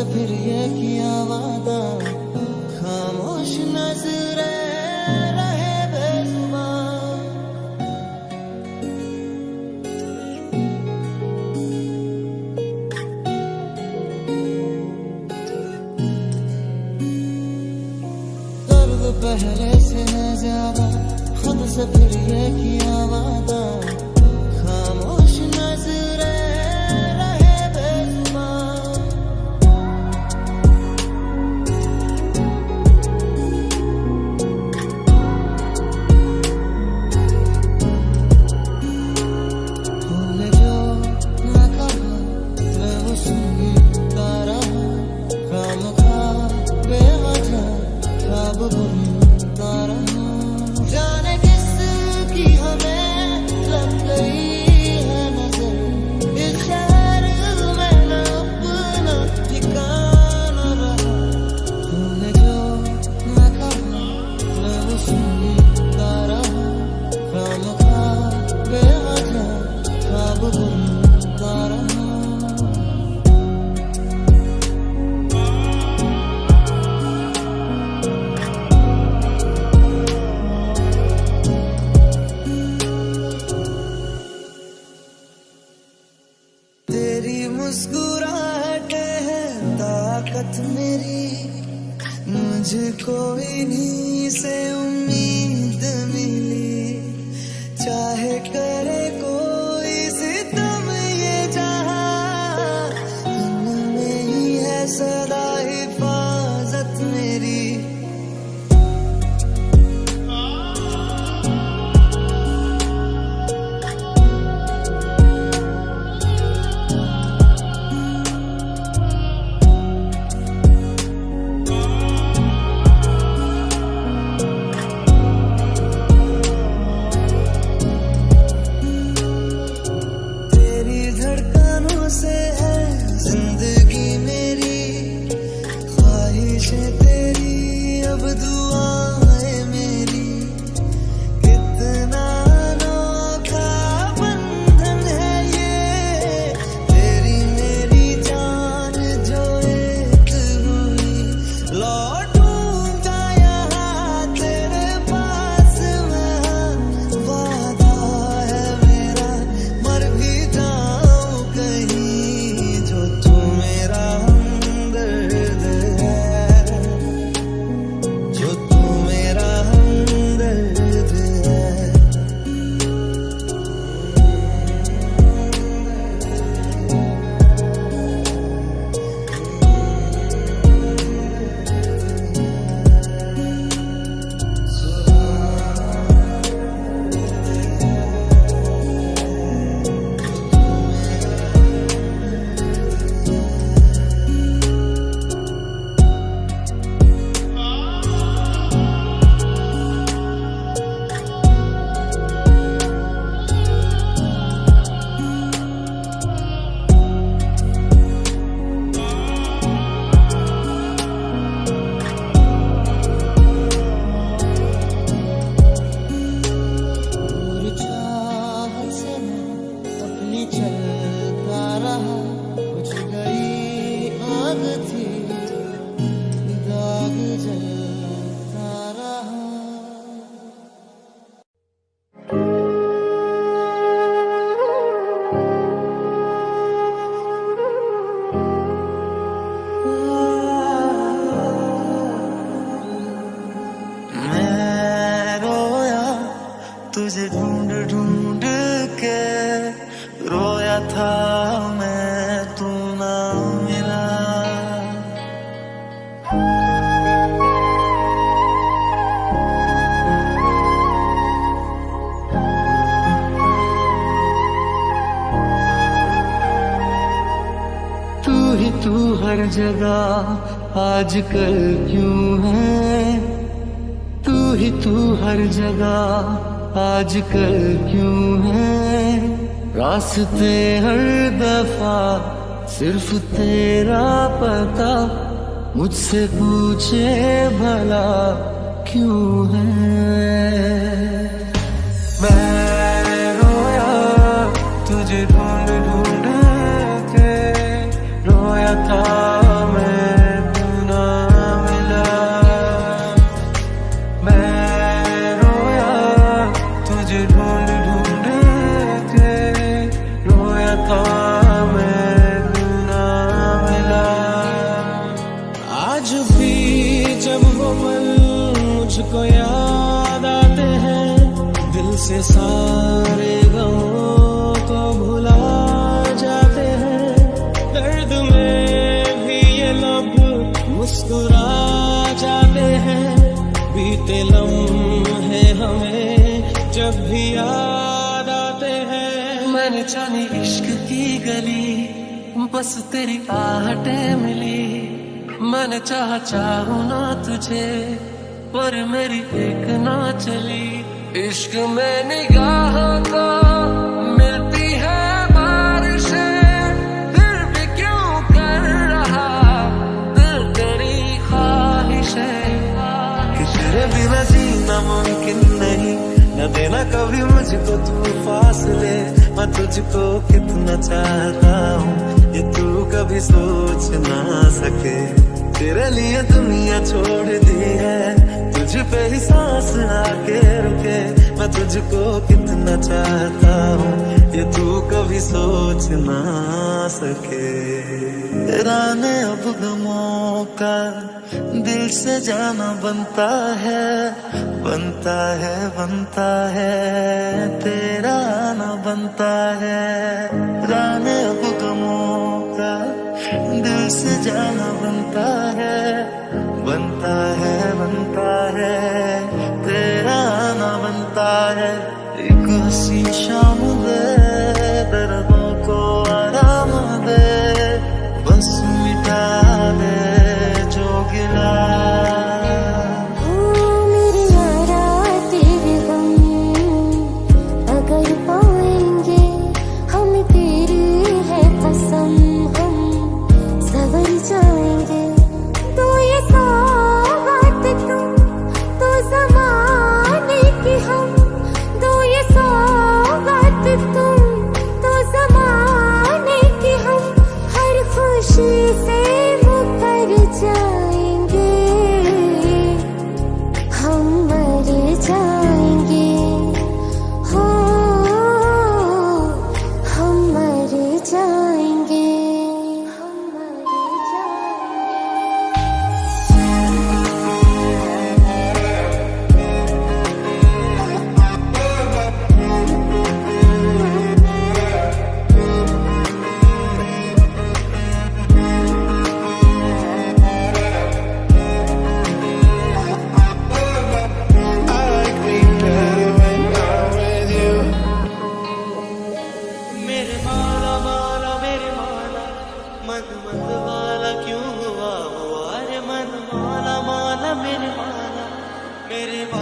से फिर ये किया वादा। खामोश नज़र रहे पहले से है ज़्यादा। खुद से फिर ये किया वादा। The all तुझे ढूंढ ढूंढ के रोया था मैं, तू ना मिला। तू ही तू हर जगह आजकल क्यों है? तू ही तू हर जगह आजकल क्यों है? रास्ते हर दफ़ा, सिर्फ़ तेरा पता। मुझसे पूछे भला क्यों है? मैंने रोया तुझे ढूंढ ढूंढ के, रोया था जब वो पल मुझको याद आते हैं। दिल से सारे गमों को भुला जाते हैं। दर्द में भी ये लब मुस्कुरा जाते हैं। बीते लम्हे हमें जब भी याद आते हैं। मैंने जाने इश्क की गली, बस तेरी आहटें मिली। मैंने चाह चाहू ना तुझे, पर मेरी एक ना चली। इश्क में निगाह का मिलती है बारिशें, फिर भी क्यों कर रहा? दिल तेरी ख्वाहिशें कि तेरे बिना जीना मुमकिन नहीं। न देना कभी मुझको तू फासले। मैं तुझको कितना चाहता हूँ, ये तू कभी सोच ना सके। तेरे लिए दुनिया छोड़ दी है। तुझ पे ही सांस आके रुके। मैं तुझको कितना चाहता हूँ, ये तू कभी सोच ना सके। तेरा ने अब गमों का दिल से जाना बनता है। बनता है बनता है। तेरा ना बनता है। राने अब गमों दिल से जाना बनता है बनता है बनता है, तेरा ना बनता है। एक शाम मेरे माला मेरे माला